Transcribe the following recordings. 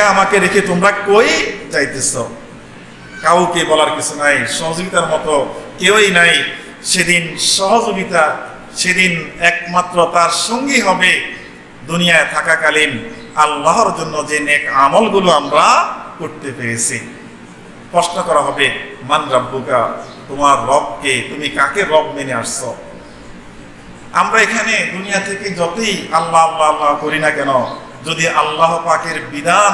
একা আমাকে রেখে তোমরা কই যাইতেছ? কাউকে বলার কিছু নাই, সহযোগিতার মতো কেউই নাই। সেদিন সহযোগিতা, সেদিন একমাত্র তার সঙ্গী হবে দুনিয়ায় থাকাকালীন আল্লাহর জন্য যে নেক আমলগুলো আমরা করতে পেরেছি। প্রশ্ন করা হবে, মান রাব্বুকা, তোমার রবকে তুমি কাকে রব মেনে আসছো? আমরা এখানে দুনিয়া থেকে যতই আল্লাহ আল্লাহ আল্লাহ করি না কেন যদি আল্লাহ পাকের বিধান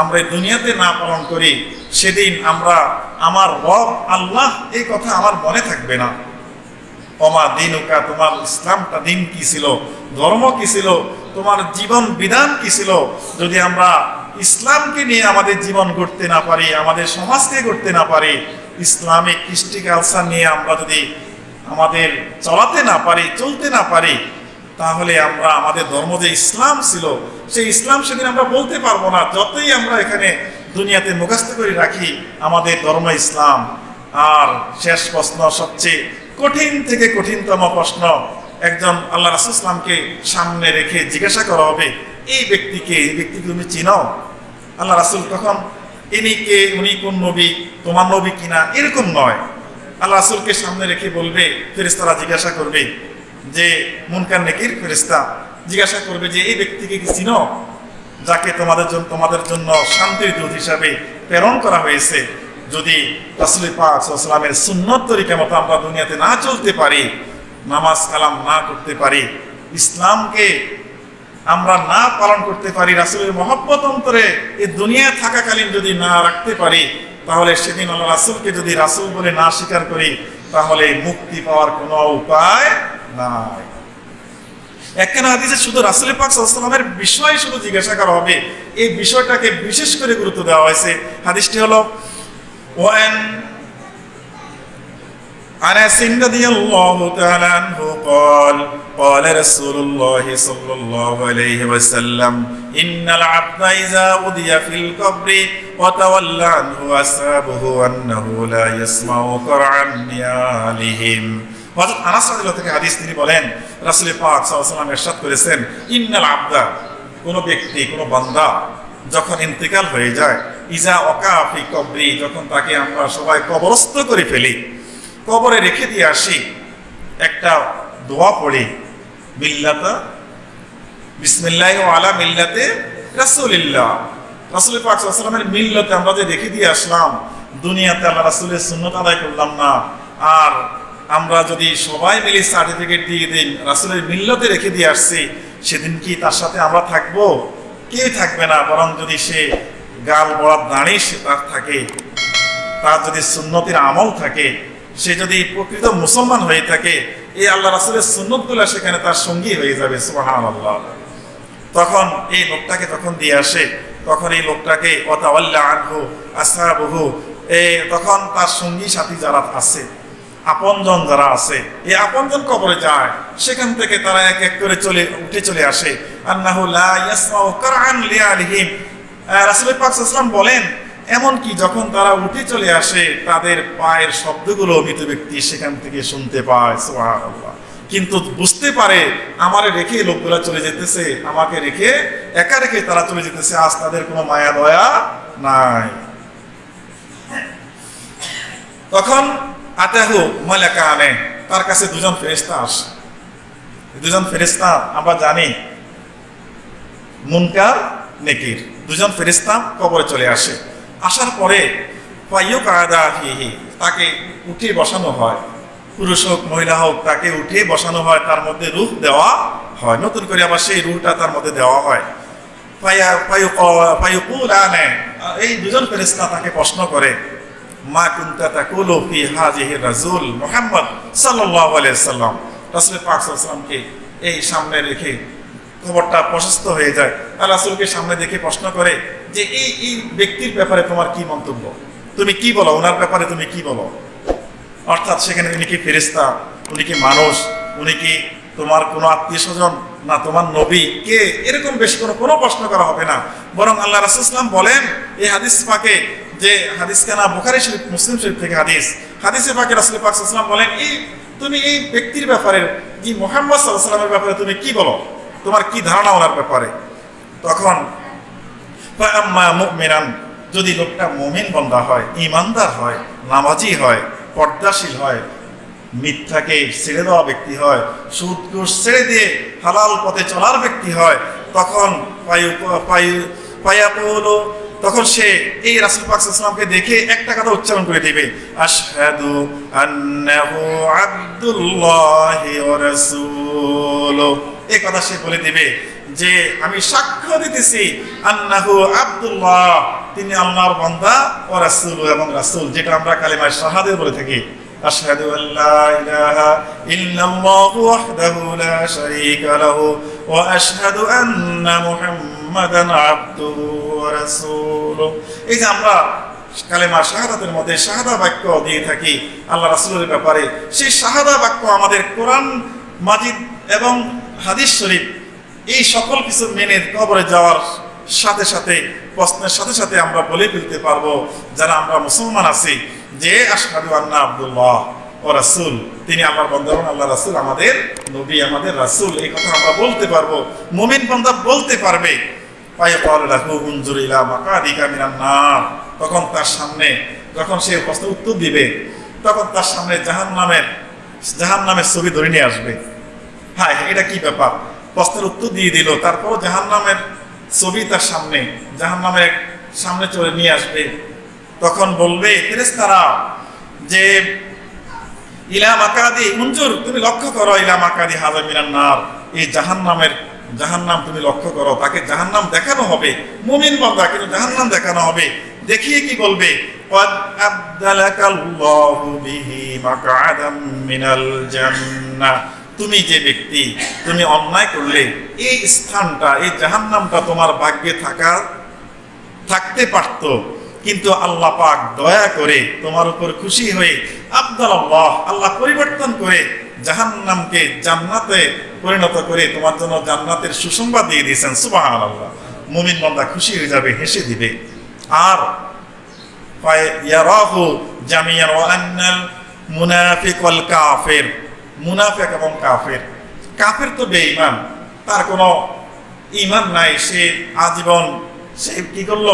আমরা দুনিয়াতে না পালন করি, সেদিন আমরা আমার রব আল্লাহ এই কথা আমার মনে থাকবে না। অমা দিন দিনুকা, তোমার ইসলামটা দিন কি ছিল? ধর্ম কি ছিল? তোমার জীবন বিধান কি ছিল? যদি আমরা ইসলামকে নিয়ে আমাদের জীবন করতে না পারি, আমাদের সমাজকে করতে না পারি, ইসলামিক কৃষ্টি কালচার নিয়ে আমরা যদি আমাদের চলাতে না পারি, চলতে না পারি, তাহলে আমরা আমাদের ধর্ম যে ইসলাম ছিল সেই ইসলাম সেদিন আমরা বলতে পারব না, যতই আমরা এখানে দুনিয়াতে মুখস্থ করে রাখি আমাদের ধর্ম ইসলাম। আর শেষ প্রশ্ন, সবচেয়ে কঠিন থেকে কঠিনতম প্রশ্ন, একজন আল্লাহ রাসুল ইসলামকে সামনে রেখে জিজ্ঞাসা করা হবে, এই ব্যক্তিকে এই ব্যক্তিকে তুমি চিনো? আল্লাহ রাসুল তখন, ইনি কে? উনি কোন নবী? তোমার নবী কিনা? এরকম নয়। আল্লাহ রাসুলকে সামনে রেখে বলবে ফেরিস্তারা জিজ্ঞাসা করবে যে, মুনকার নেকির ফেরিস্তা জিজ্ঞাসা করবে যে, এই ব্যক্তিকে কি চিনো? যাকে তোমাদের জন্য তোমাদের জন্য শান্তির দূত হিসাবে প্রেরণ করা হয়েছে। যদি রাসুল পাক সাল্লামের সুন্নত তরিকা মতো আমরা দুনিয়াতে না চলতে পারি, নামাজ কালাম না করতে পারি, ইসলামকে আমরা না পালন করতে পারি, রাসুলের মহব্বত অন্তরে এই দুনিয়া থাকাকালীন যদি না রাখতে পারি, তাহলে সেদিন আল্লাহ রাসুলকে যদি রাসুল বলে না স্বীকার করি, তাহলে মুক্তি পাওয়ার কোনো উপায় নাই। একখানা হাদিসে শুধু রাসুল পাক সাল্লামের বিষয় শুধু জিজ্ঞাসা করা হবে এই বিষয়টাকে বিশেষ করে গুরুত্ব দেওয়া হয়েছে হাদিসটি হলো ওয়ান أنس رضي الله تعالى عنه قال قال رسول الله صلى الله عليه وسلم إن العبد إذا أودي في القبر وتولى عنه أصحابه أنه لا يسمع قرعا نيالهم হযরত আনাস থেকে হাদিস তিনি বলেন রাসূল পাক ওয়াসাল্লাম ইরশাদ করেছেন, ইন্নাল আবদা কোন ব্যক্তি, কোন বান্দা যখন ইন্তেকাল হয়ে যায়, ইজা অকা ফি কবরি যখন তাকে আমরা সবাই কবরস্থ করে ফেলি, কবরে রেখে দিয়ে আসি, একটা দোয়া পড়ি, মিল্লাতা, বিসমিল্লাহ আলা মিল্লাতে রাসূলিল্লাহ রাসূল পাক ওয়াসাল্লামের মিল্লাতে আমরা যে রেখে দিয়ে আসলাম, দুনিয়াতে আল্লাহ রাসূলের সুন্নত আদায় করলাম না, আর আমরা যদি সবাই মিলে সার্টিফিকেট দিয়ে দিন রাসুলের মিল্লতে রেখে দিয়ে আসছি, সেদিন কি তার সাথে আমরা থাকব? কে থাকবে না? বরং যদি সে গাল বড়ার দাঁড়িয়ে সে তার থাকে, তার যদি সুন্নতির আমল থাকে, সে যদি প্রকৃত মুসলমান হয়ে থাকে এই আল্লাহ রাসুলের সুন্নতগুলো সেখানে তার সঙ্গী হয়ে যাবে সুবাহান আল্লাহ তখন এই লোকটাকে তখন দিয়ে আসে, তখন এই লোকটাকে অতাওয়াল্লা আনহু, আসাবহু, এ তখন তার সঙ্গী সাথী যারা আছে আপনজন যারা আছে, এই আপনজন কবরে যায়, সেখান থেকে তারা এক এক করে চলে, উঠে চলে আসে। লিআলিহিম। রাসূল পাক সাল্লাল্লাহু বলেন, এমনকি যখন তারা উঠে চলে আসে, তাদের পায়ের শব্দগুলো মৃত ব্যক্তি সেখান থেকে শুনতে পায়, সুবহানাল্লাহ। কিন্তু বুঝতে পারে, আমারে রেখে লোকগুলা চলে যেতেছে, আমাকে রেখে একা রেখে তারা চলে যেতেছে, আজ তাদের কোনো মায়া দয়া নাই। তখন আতাহু মালাকা আনে তার কাছে দুজন ফেরেস্তা আসে। দুজন ফেরেস্তা আমরা জানি, মুনকার, নেকির। দুজন ফেরেস্তা কবরে চলে আসে। আসার পরে পাইও কায়দা হিহি তাকে উঠে বসানো হয়। পুরুষ হোক, মহিলা হোক, তাকে উঠে বসানো হয়, তার মধ্যে রূপ দেওয়া হয়। নতুন করে আবার সেই রূপটা তার মধ্যে দেওয়া হয়। পাইয়া পায়ু পায়ুকুল আনে এই দুজন ফেরেস্তা তাকে প্রশ্ন করে মা কুন্তা তাকুলু ফি হাজিহি রাজুল মুহাম্মদ সাল্লাল্লাহু আলাইহি সাল্লাম। রাসূল পাক সাল্লাল্লাহু এই সামনে রেখে খবরটা প্রশস্ত হয়ে যায়। আর রাসূলকে সামনে দেখে প্রশ্ন করে যে এই এই ব্যক্তির ব্যাপারে তোমার কি মন্তব্য? তুমি কি বলো? ওনার ব্যাপারে তুমি কি বলো? অর্থাৎ সেখানে উনি কি ফেরেস্তা উনি কি মানুষ? উনি কি তোমার কোনো আত্মীয় স্বজন? না তোমার নবী? কে? এরকম বেশ কোনো কোনো প্রশ্ন করা হবে না। বরং আল্লাহ রাসুলাম বলেন, এই হাদিস পাকে যে হাদিস কেনা বুখারি শরীফ, মুসলিম শরীফ থেকে হাদিস। হাদিসে পাকে রাসুল পাক সাল্লাম বলেন, এই তুমি এই ব্যক্তির ব্যাপারে কি মোহাম্মদ সাল্লামের ব্যাপারে তুমি কি বলো? তোমার কি ধারণা ওনার ব্যাপারে? তখন আম্মা যদি লোকটা মুমিন বন্দা হয় ইমানদার হয়, নামাজি হয়, পর্দাশীল হয়, মিথ্যাকে ছেড়ে দেওয়া ব্যক্তি হয় সুদ ঘুষ ছেড়ে দিয়ে হালাল পথে চলার ব্যক্তি হয়, তখন পায়ু পায়ু পায়াপৌল তখন সে এই রাসুল পাকসালামকে দেখে একটা কথা উচ্চারণ করে দেবে। আশহাদু আন্নাহু আব্দুল্লাহি ওয়া রাসূল এই কথা সে বলে দিবে যে, আমি সাক্ষ্য দিতেছি আন্নাহু আব্দুল্লাহ। তিনি আল্লাহর বান্দা ও রাসূল এবং রাসূল, যেটা আমরা কালিমায় শাহাদে বলে থাকি। أشهد أن لا إله إلا الله وحده لا شريك له وأشهد أن محمدا এই যে আমরা শাহাদাতের মধ্যে শাহাদা বাক্য দিয়ে থাকি আল্লাহ রাসূলের ব্যাপারে, সেই শাহাদা বাক্য আমাদের কোরআন, মাজিদ এবং হাদিস শরীফ, এই সকল কিছু মেনে কবরে যাওয়ার সাথে সাথে, প্রশ্নের সাথে সাথে আমরা বলে ফেলতে পারব, যারা আমরা মুসলমান আছি, যে আশহাদু আন্না আব্দুল্লাহ ও রাসূল, তিনি আমার বন্ধন, আল্লাহ রাসূল আমাদের নবী, আমাদের রাসূল, এই কথা আমরা বলতে পারব, মুমিন বান্দা বলতে পারবে। তখন তার সামনে, যখন সে প্রশ্ন উত্তর দিবে, তখন তার সামনে জাহান নামের জাহান নামের ছবি ধরে নিয়ে আসবে। হ্যাঁ এটা কি ব্যাপার? প্রশ্নের উত্তর দিয়ে দিল তারপর জাহান নামের ছবি তার সামনে জাহান নামের সামনে চলে নিয়ে আসবে। তখন বলবে ফেরেস্তারা যে ইলাম আকাদি মঞ্জুর তুমি লক্ষ্য করো ইলাম আকাদি হাজার মিনান নার। এই জাহান নামের জাহান্নাম তুমি লক্ষ্য করো, তাকে জাহান্নাম দেখানো হবে। মুমিন বান্দা, কিন্তু জাহান্নাম দেখানো হবে। দেখিয়ে কি বলবে? তুমি যে ব্যক্তি, তুমি অন্যায় করলে, এই স্থানটা, এই জাহান্নামটা তোমার ভাগ্যে থাকা, থাকতে পারত। কিন্তু আল্লাহ পাক দয়া করে তোমার উপর খুশি হয়ে আব্দাল আল্লাহ আল্লাহ পরিবর্তন করে জাহান্নামকে জান্নাতে পরিণত করে তোমার জন্য জান্নাতের সুসংবাদ দিয়ে দিয়েছেন সুবাহ আল্লাহ মুমিন বান্দা খুশি হয়ে যাবে, হেসে দিবে। আর ইয়ারাহু জামিয়ান ওয়া আন্নাল মুনাফিক ওয়াল কাফির। মুনাফিক এবং কাফের। কাফের তো বেঈমান, তার কোনো ইমান নাই, সে আজীবন সে কি করল?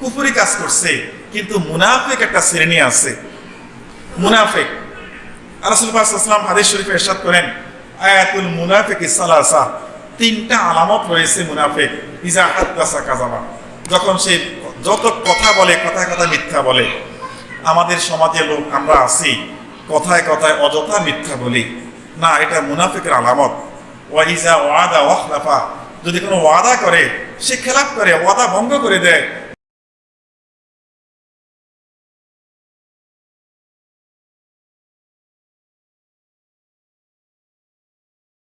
কুফুরি কাজ করছে, কিন্তু মুনাফিক একটা শ্রেণি আছে। মুনাফিক রাসূল পাক সাল্লাল্লাহু হাদিস শরীফে ইরশাদ করেন, আয়াতুল মুনাফিক সালাসা তিনটা আলামত রয়েছে মুনাফিক, ইজা হাদ্দাসা কাযাবা যখন সে যত কথা বলে, কথায় কথা মিথ্যা বলে। আমাদের সমাজে লোক, আমরা আছি, কথায় কথায় অযথা মিথ্যা বলি। না, এটা মুনাফিকের আলামত। ওয়াইজা ওয়াদা ওয়াখলাফা যদি কোনো ওয়াদা করে, সে খেলাপ করে, ওয়াদা ভঙ্গ করে দেয়